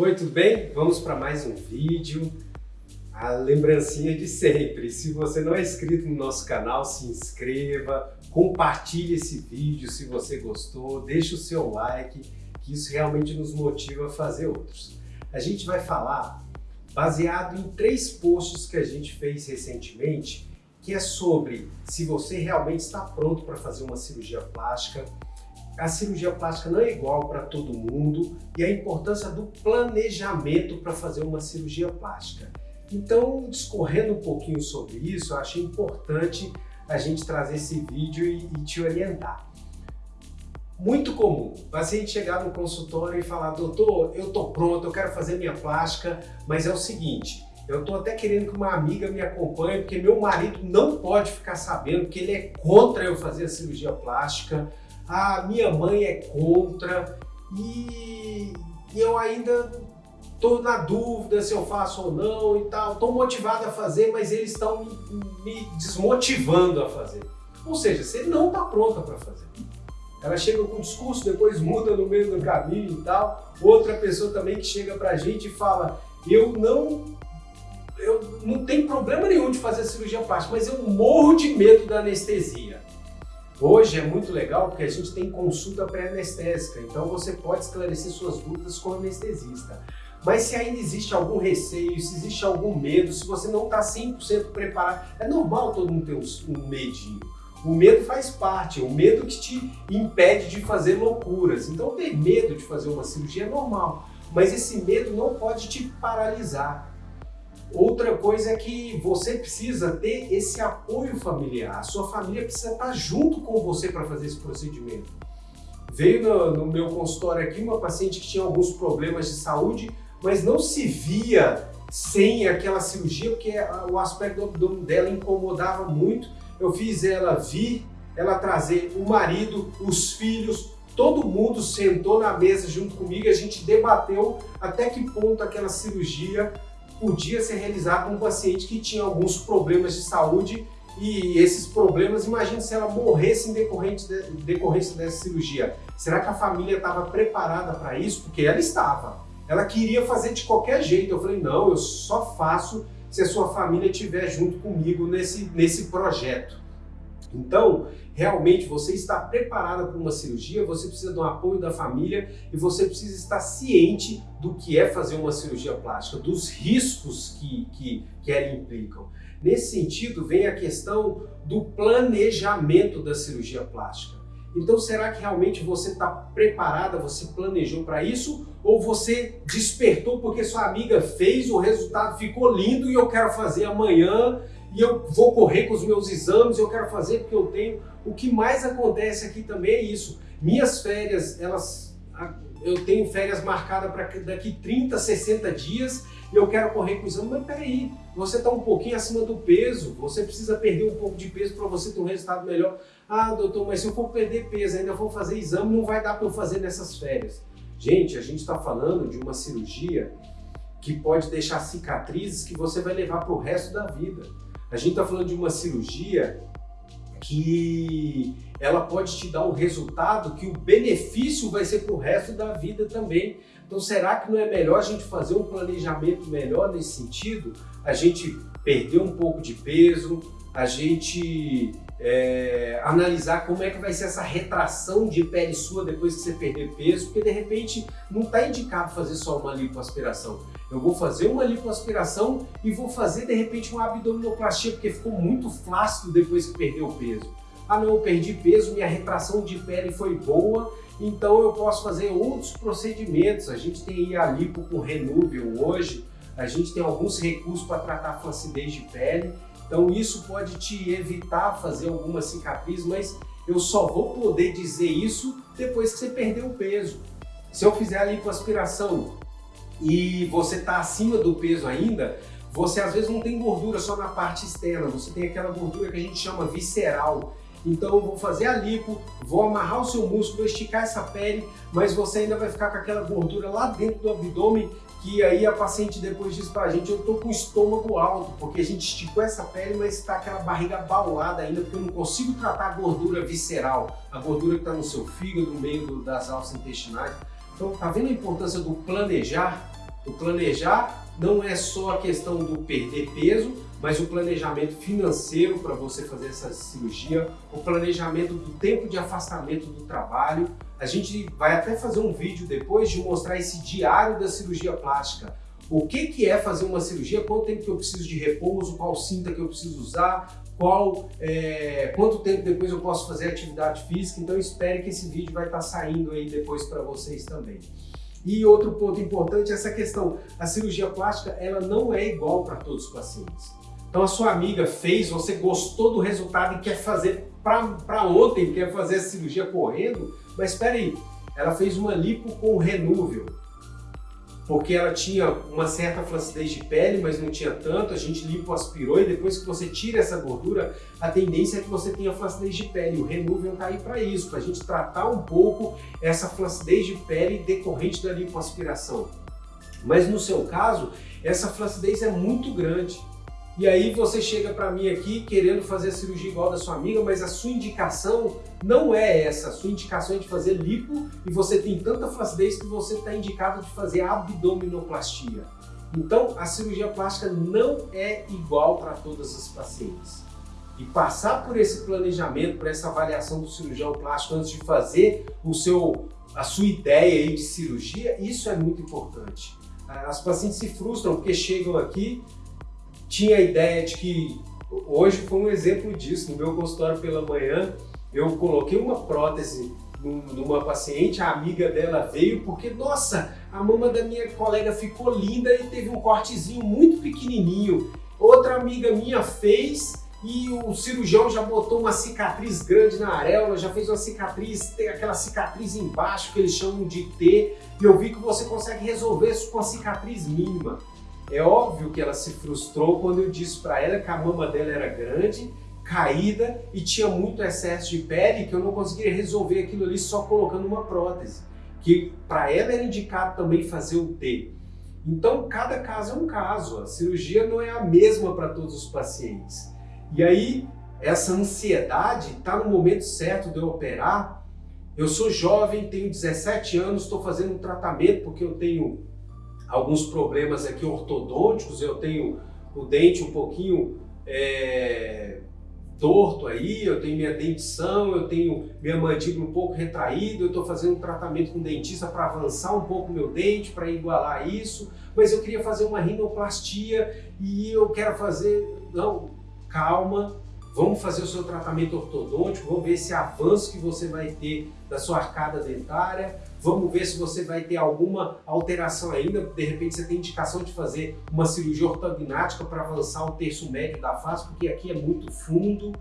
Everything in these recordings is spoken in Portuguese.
Oi, tudo bem? Vamos para mais um vídeo. A lembrancinha de sempre, se você não é inscrito no nosso canal, se inscreva, compartilhe esse vídeo se você gostou, deixe o seu like, que isso realmente nos motiva a fazer outros. A gente vai falar baseado em três posts que a gente fez recentemente, que é sobre se você realmente está pronto para fazer uma cirurgia plástica, a cirurgia plástica não é igual para todo mundo e a importância do planejamento para fazer uma cirurgia plástica. Então, discorrendo um pouquinho sobre isso, eu achei importante a gente trazer esse vídeo e, e te orientar. Muito comum, o paciente chegar no consultório e falar, doutor, eu tô pronto, eu quero fazer minha plástica, mas é o seguinte, eu tô até querendo que uma amiga me acompanhe, porque meu marido não pode ficar sabendo que ele é contra eu fazer a cirurgia plástica, a minha mãe é contra e, eu ainda estou na dúvida se eu faço ou não e tal, estou motivado a fazer, mas eles estão me, me, desmotivando a fazer. Ou seja, você não está pronta para fazer. Ela chega com um discurso, depois muda no meio do caminho e tal. Outra pessoa também que chega para a gente e fala, eu não, eu não tenho problema nenhum de fazer cirurgia plástica, mas eu morro de medo da anestesia. Hoje é muito legal porque a gente tem consulta pré-anestésica, então você pode esclarecer suas dúvidas com o anestesista. Mas se ainda existe algum receio, se existe algum medo, se você não está 100% preparado, é normal todo mundo ter um medinho. O medo faz parte, o medo que te impede de fazer loucuras. Então ter medo de fazer uma cirurgia é normal, mas esse medo não pode te paralisar. Outra coisa é que você precisa ter esse apoio familiar. A sua família precisa estar junto com você para fazer esse procedimento. Veio no, no, meu consultório aqui uma paciente que tinha alguns problemas de saúde, mas não se via sem aquela cirurgia, porque o aspecto do abdômen dela incomodava muito. Eu fiz ela vir, ela trazer o marido, os filhos, todo mundo sentou na mesa junto comigo, a gente debateu até que ponto aquela cirurgia podia ser realizado com um paciente que tinha alguns problemas de saúde e esses problemas, imagine se ela morresse em decorrência, de, decorrência dessa cirurgia. Será que a família estava preparada para isso? Porque ela estava. Ela queria fazer de qualquer jeito. Eu falei, não, eu só faço se a sua família estiver junto comigo nesse, nesse projeto. Então, realmente você está preparada para uma cirurgia, você precisa do apoio da família e você precisa estar ciente do que é fazer uma cirurgia plástica, dos riscos que, que, que ela implicam. Nesse sentido, vem a questão do planejamento da cirurgia plástica. Então, será que realmente você está preparada, você planejou para isso? Ou você despertou porque sua amiga fez, o resultado ficou lindo e eu quero fazer amanhã e eu vou correr com os meus exames, eu quero fazer porque eu tenho. O que mais acontece aqui também é isso. Minhas férias, elas, eu tenho férias marcadas para daqui 30, 60 dias e eu quero correr com o exame, mas peraí, você está um pouquinho acima do peso, você precisa perder um pouco de peso para você ter um resultado melhor. Ah, doutor, mas se eu for perder peso, ainda vou fazer exame, não vai dar para eu fazer nessas férias. Gente, a gente está falando de uma cirurgia que pode deixar cicatrizes que você vai levar para o resto da vida. A gente está falando de uma cirurgia que ela pode te dar um resultado que o benefício vai ser para o resto da vida também. Então será que não é melhor a gente fazer um planejamento melhor nesse sentido? A gente perder um pouco de peso, a gente é, analisar como é que vai ser essa retração de pele sua depois que você perder peso, porque de repente não está indicado fazer só uma lipoaspiração. Eu vou fazer uma lipoaspiração e vou fazer de repente uma abdominoplastia, porque ficou muito flácido depois que perdeu peso. Ah não, eu perdi peso, minha retração de pele foi boa, então eu posso fazer outros procedimentos. A gente tem a lipo com Renuvium hoje, a gente tem alguns recursos para tratar flacidez de pele, então isso pode te evitar fazer alguma cicatriz, mas eu só vou poder dizer isso depois que você perder o peso. Se eu fizer a lipoaspiração e você está acima do peso ainda, você às vezes não tem gordura só na parte externa, você tem aquela gordura que a gente chama visceral. Então eu vou fazer a lipo, vou amarrar o seu músculo, esticar essa pele, mas você ainda vai ficar com aquela gordura lá dentro do abdômen que aí a paciente depois diz pra gente, eu tô com o estômago alto, porque a gente esticou essa pele, mas está aquela barriga baulada ainda, porque eu não consigo tratar a gordura visceral, a gordura que está no seu fígado, no meio das alças intestinais. Então, tá vendo a importância do planejar? O planejar não é só a questão do perder peso, mas o planejamento financeiro para você fazer essa cirurgia, o planejamento do tempo de afastamento do trabalho. A gente vai até fazer um vídeo depois de mostrar esse diário da cirurgia plástica. O que, que é fazer uma cirurgia, quanto tempo que eu preciso de repouso, qual cinta que eu preciso usar, qual, é, quanto tempo depois eu posso fazer atividade física. Então espere que esse vídeo vai estar saindo aí depois para vocês também. E outro ponto importante é essa questão, a cirurgia plástica ela não é igual para todos os pacientes. Então a sua amiga fez, você gostou do resultado e quer fazer para ontem, quer fazer a cirurgia correndo, mas espera aí, ela fez uma lipo com renúvel, porque ela tinha uma certa flacidez de pele, mas não tinha tanto, a gente lipoaspirou e depois que você tira essa gordura, a tendência é que você tenha flacidez de pele. O renúvel está aí para isso, para a gente tratar um pouco essa flacidez de pele decorrente da lipoaspiração. Mas no seu caso, essa flacidez é muito grande. E aí você chega para mim aqui querendo fazer a cirurgia igual da sua amiga, mas a sua indicação não é essa. A sua indicação é de fazer lipo e você tem tanta flacidez que você está indicado de fazer abdominoplastia. Então, a cirurgia plástica não é igual para todas as pacientes. E passar por esse planejamento, por essa avaliação do cirurgião plástico antes de fazer o seu, a sua ideia aí de cirurgia, isso é muito importante. As pacientes se frustram porque chegam aqui tinha a ideia de que, hoje foi um exemplo disso, no meu consultório pela manhã, eu coloquei uma prótese numa paciente, a amiga dela veio porque, nossa, a mama da minha colega ficou linda e teve um cortezinho muito pequenininho. Outra amiga minha fez e o cirurgião já botou uma cicatriz grande na areola, já fez uma cicatriz, tem aquela cicatriz embaixo que eles chamam de T, e eu vi que você consegue resolver isso com a cicatriz mínima. É óbvio que ela se frustrou quando eu disse para ela que a mama dela era grande, caída e tinha muito excesso de pele que eu não conseguiria resolver aquilo ali só colocando uma prótese. Que para ela era indicado também fazer o T. Então, cada caso é um caso. A cirurgia não é a mesma para todos os pacientes. E aí, essa ansiedade está no momento certo de eu operar. Eu sou jovem, tenho 17 anos, estou fazendo um tratamento porque eu tenho alguns problemas aqui ortodônticos, eu tenho o dente um pouquinho é, torto aí, eu tenho minha dentição, eu tenho minha mandíbula um pouco retraída, eu estou fazendo um tratamento com dentista para avançar um pouco meu dente, para igualar isso, mas eu queria fazer uma rinoplastia e eu quero fazer... Não, calma, Vamos fazer o seu tratamento ortodôntico, vamos ver esse avanço que você vai ter da sua arcada dentária, vamos ver se você vai ter alguma alteração ainda, de repente você tem indicação de fazer uma cirurgia ortognática para avançar o terço médio da face, porque aqui é muito fundo.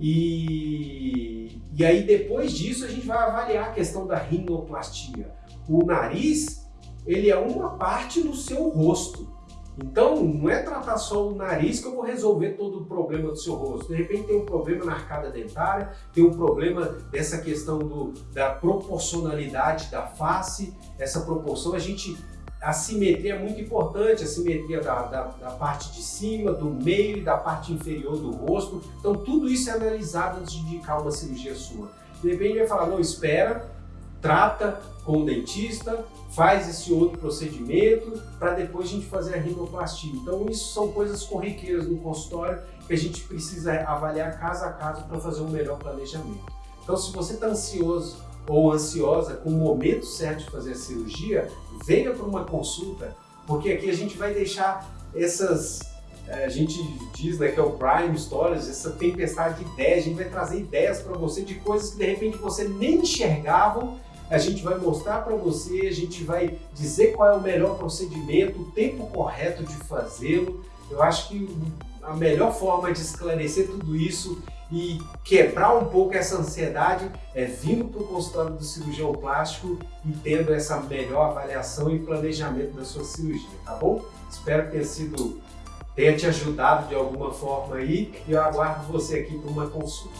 E, e aí depois disso a gente vai avaliar a questão da rinoplastia. O nariz, ele é uma parte do seu rosto. Então, não é tratar só o nariz que eu vou resolver todo o problema do seu rosto. De repente tem um problema na arcada dentária, tem um problema dessa questão do, da proporcionalidade da face, essa proporção, a gente a simetria é muito importante, a simetria da, da, da, parte de cima, do meio e da parte inferior do rosto. Então tudo isso é analisado antes de indicar uma cirurgia sua. De repente vai falar, não, espera, trata com o dentista, faz esse outro procedimento para depois a gente fazer a rinoplastia. Então isso são coisas corriqueiras no consultório que a gente precisa avaliar caso a caso para fazer um melhor planejamento. Então se você está ansioso ou ansiosa com o momento certo de fazer a cirurgia, venha para uma consulta, porque aqui a gente vai deixar essas eh, a gente diz né, que é o Prime Stories, essa tempestade de ideias, a gente vai trazer ideias para você de coisas que de repente você nem enxergava a gente vai mostrar para você, a gente vai dizer qual é o melhor procedimento, o tempo correto de fazê-lo. Eu acho que a melhor forma de esclarecer tudo isso e quebrar um pouco essa ansiedade é vindo para o consultório do cirurgião plástico e tendo essa melhor avaliação e planejamento da sua cirurgia, tá bom? Espero que tenha sido tenha te ajudado de alguma forma aí e eu aguardo você aqui para uma consulta.